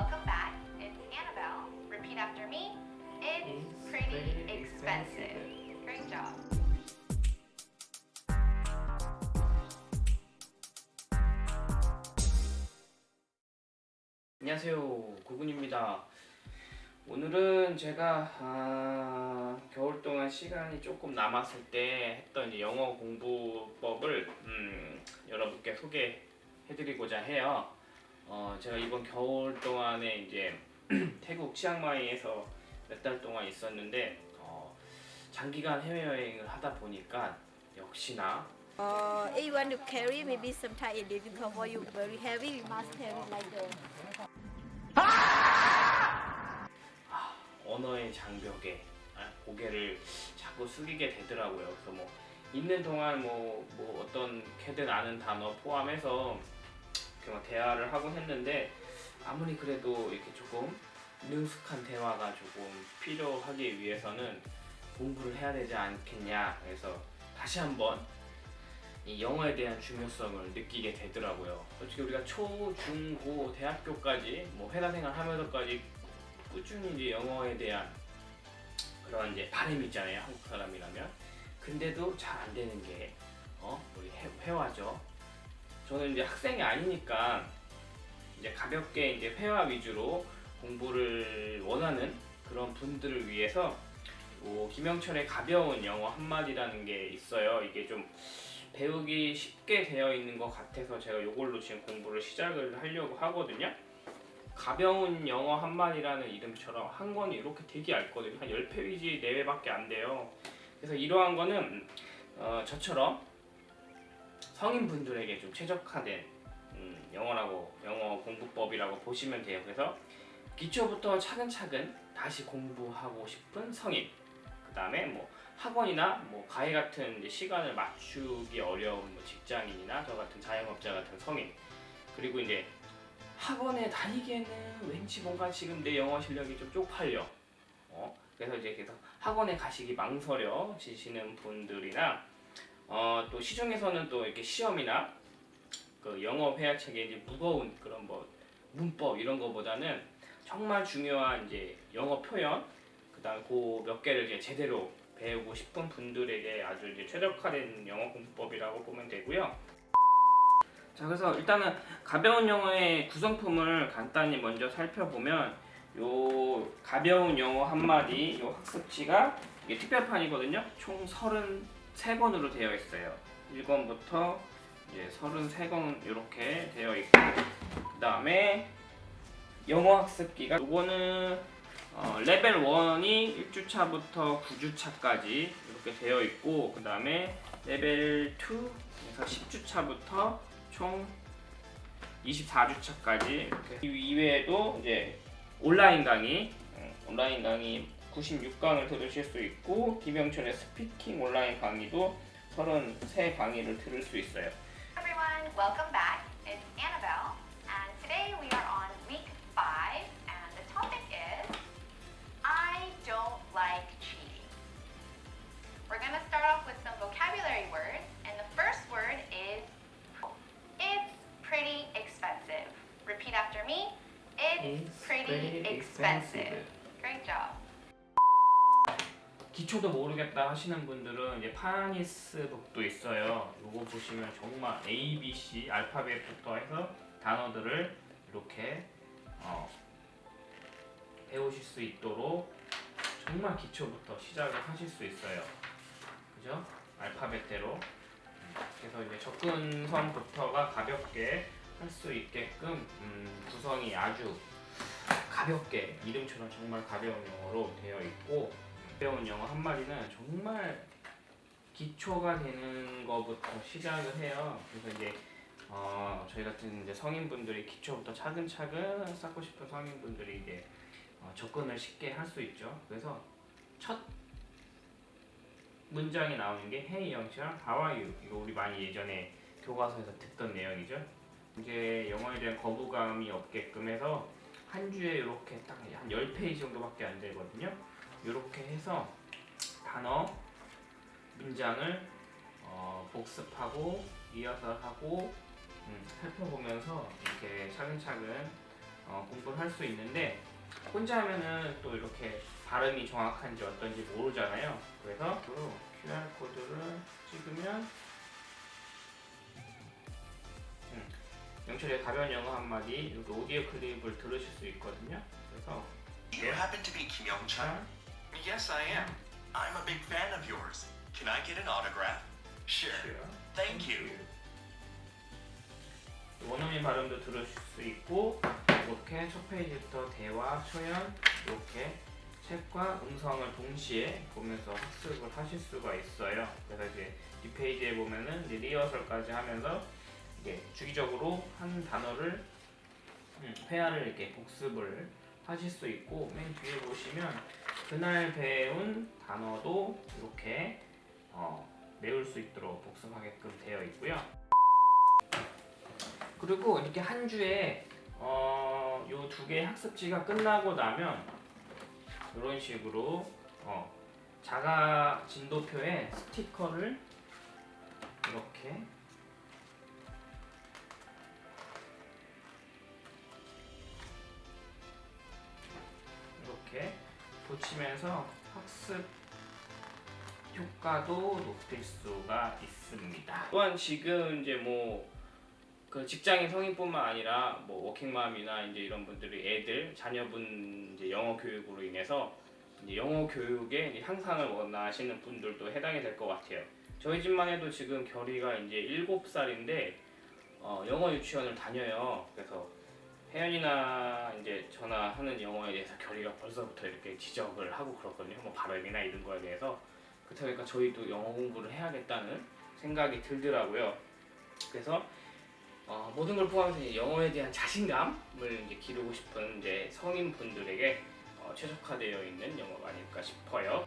welcome back. It's Annabelle. Repeat after me. It's pretty expensive. Great job. 안녕하세요 구군입니다 오늘은 제가 아, 겨울 동안 시간이 조금 남았을 때 했던 영어 공부법을 음, 여러분께 소개해드리고자 해요 어, 제가 이번 겨울 동안에 이제 태국 치앙마이에서 몇 달 동안 있었는데 어, 장기간 해외여행을 하다 보니까 역시나 Uh, if you want to carry, maybe sometimes it's difficult for you, very heavy, we must carry like the 언어의 장벽에 아, 고개를 자꾸 숙이게 되더라고요. 그래서 뭐 있는 동안 뭐, 뭐 어떤 캐든 아는 단어 포함해서 이렇게 막 대화를 하고 했는데 아무리 그래도 이렇게 조금 능숙한 대화가 조금 필요하기 위해서는 공부를 해야 되지 않겠냐. 그래서 다시 한번 이 영어에 대한 중요성을 느끼게 되더라고요. 솔직히 우리가 초, 중, 고, 대학교까지 뭐 회사 생활 하면서까지 꾸준히 이제 영어에 대한 그런 이제 바람이 있잖아요. 한국 사람이라면. 근데도 잘 안 되는 게 어? 우리 회, 회화죠. 저는 이제 학생이 아니니까 이제 가볍게 이제 회화 위주로 공부를 원하는 그런 분들을 위해서 요 김영철의 가벼운 영어 한마디라는 게 있어요. 이게 좀 배우기 쉽게 되어 있는 것 같아서 제가 이걸로 지금 공부를 시작을 하려고 하거든요. 가벼운 영어 한마디라는 이름처럼 한 권이 이렇게 되게 얇거든요. 한 10페이지 내외밖에 안 돼요. 그래서 이러한 거는 어, 저처럼 성인분들에게 좀 최적화된 음, 영어라고 영어 공부법이라고 보시면 돼요. 그래서 기초부터 차근차근 다시 공부하고 싶은 성인 그 다음에 뭐 학원이나 뭐 과외 같은 시간을 맞추기 어려운 뭐 직장인이나 저 같은 자영업자 같은 성인 그리고 이제 학원에 다니기에는 왠지 뭔가 지금 내 영어 실력이 좀 쪽팔려 어? 그래서 이제 계속 학원에 가시기 망설여지시는 분들이나 어, 또 시중에서는 또 이렇게 시험이나 그 영어 회화책에 이제 무거운 그런 뭐 문법 이런 거보다는 정말 중요한 이제 영어 표현 그다음 그 몇 개를 이제 제대로 배우고 싶은 분들에게 아주 이제 최적화된 영어 공부법이라고 보면 되고요. 자 그래서 일단은 가벼운 영어의 구성품을 간단히 먼저 살펴보면 요 가벼운 영어 한마디 요 학습지가 이게 특별판이거든요. 총 33권으로 되어 있어요. 1권부터 이제 33권 이렇게 되어 있고 그 다음에 영어 학습기가 요거는 어, 레벨 1이 1주차부터 9주차까지 이렇게 되어 있고 그 다음에 레벨 2에서 10주차부터 총 24주차까지 이렇게 이 이외에도 이제 온라인 강의 어, 온라인 강의 96강을 들으실 수 있고 김영철의 스피킹 온라인 강의도 33 강의를 들을 수 있어요. Everyone, welcome back. It's Annabelle, 기초도 모르겠다 하시는 분들은 이제 파니스 북도 있어요. 이거 보시면 정말 A, B, C 알파벳부터 해서 단어들을 이렇게 어, 배우실 수 있도록 정말 기초부터 시작을 하실 수 있어요. 그죠? 알파벳대로. 음, 그래서 이제 접근성부터가 가볍게 할 수 있게끔 음, 구성이 아주 가볍게 이름처럼 정말 가벼운 영어로 되어 있고 배운 영어 한 마디는 정말 기초가 되는 것부터 시작을 해요. 그래서 이제 어, 저희 같은 이제 성인분들이 기초부터 차근차근 쌓고 싶은 성인분들이 이제 어, 접근을 쉽게 할 수 있죠. 그래서 첫 문장이 나오는 게 Hey 영철, How are you? 이거 우리 많이 예전에 교과서에서 듣던 내용이죠. 이제 영어에 대한 거부감이 없게끔 해서 한 주에 이렇게 딱 한 10페이지 정도밖에 안 되거든요. 이렇게 해서 단어, 문장을 어, 복습하고 리허설하고 음, 살펴보면서 이렇게 차근차근 어, 공부를 할 수 있는데 혼자 하면은 또 이렇게 발음이 정확한지 어떤지 모르잖아요. 그래서 QR 코드를 찍으면 음, 영철의 가벼운 영어 한마디 이렇게 오디오 클립을 들으실 수 있거든요. 그래서 you happen to be Chun? 자, Yes, I am. I'm a big fan of yours. Can I get an autograph? Sure. Thank you. 원어민 발음도 들으실 수 있고 이렇게 첫 페이지부터 대화, 초연 이렇게 책과 음성을 동시에 보면서 학습을 하실 수가 있어요. 그래서 이제 이 페이지에 보면은 리허설까지 하면서 이게 주기적으로 한 단어를 음, 회화를 이렇게 복습을 하실 수 있고 맨 뒤에 보시면 그날 배운 단어도 이렇게 어, 외울 수 있도록 복습하게끔 되어 있고요. 그리고 이렇게 한 주에 어, 요두 개의 학습지가 끝나고 나면 이런 식으로 어, 자가 진도표에 스티커를 이렇게 이렇게 붙이면서 학습 효과도 높일 수가 있습니다. 또한 지금 이제 뭐 그 직장인 성인뿐만 아니라 뭐 워킹맘이나 이제 이런 분들이 애들 자녀분 이제 영어 교육으로 인해서 이제 영어 교육에 이제 향상을 원하시는 분들도 해당이 될 것 같아요. 저희 집만 해도 지금 결이가 이제 7살인데 어, 영어 유치원을 다녀요. 그래서 혜연이나 이제 전화하는 영어에 대해서 결이가 벌써부터 이렇게 지적을 하고 그렇거든요. 뭐 발음이나 이런 거에 대해서 그렇다 보니까 저희도 영어 공부를 해야겠다는 생각이 들더라고요. 그래서 어, 모든 걸 포함해서 영어에 대한 자신감을 이제 기르고 싶은 이제 성인 분들에게 어, 최적화되어 있는 영어가 아닐까 싶어요.